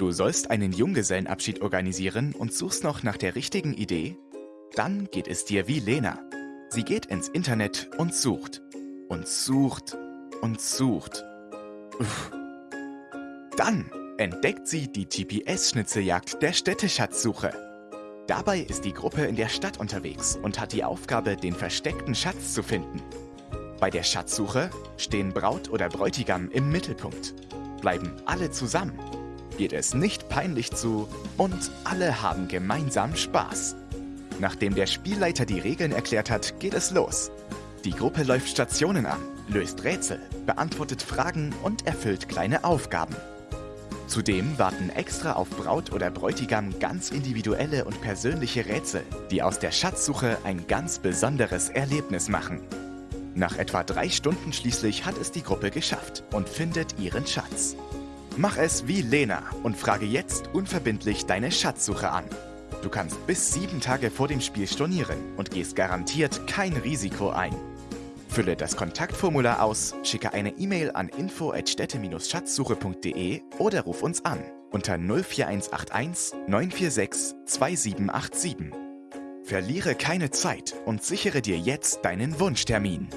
Du sollst einen Junggesellenabschied organisieren und suchst noch nach der richtigen Idee? Dann geht es dir wie Lena. Sie geht ins Internet und sucht. Und sucht. Und sucht. Uff. Dann entdeckt sie die GPS-Schnitzeljagd der Städteschatzsuche. Dabei ist die Gruppe in der Stadt unterwegs und hat die Aufgabe, den versteckten Schatz zu finden. Bei der Schatzsuche stehen Braut oder Bräutigam im Mittelpunkt. Bleiben alle zusammen, geht es nicht peinlich zu und alle haben gemeinsam Spaß. Nachdem der Spielleiter die Regeln erklärt hat, geht es los. Die Gruppe läuft Stationen an, löst Rätsel, beantwortet Fragen und erfüllt kleine Aufgaben. Zudem warten extra auf Braut oder Bräutigam ganz individuelle und persönliche Rätsel, die aus der Schatzsuche ein ganz besonderes Erlebnis machen. Nach etwa drei Stunden schließlich hat es die Gruppe geschafft und findet ihren Schatz. Mach es wie Lena und frage jetzt unverbindlich deine Schatzsuche an. Du kannst bis sieben Tage vor dem Spiel stornieren und gehst garantiert kein Risiko ein. Fülle das Kontaktformular aus, schicke eine E-Mail an info@städte-schatzsuche.de oder ruf uns an unter 04181 946 2787. Verliere keine Zeit und sichere dir jetzt deinen Wunschtermin.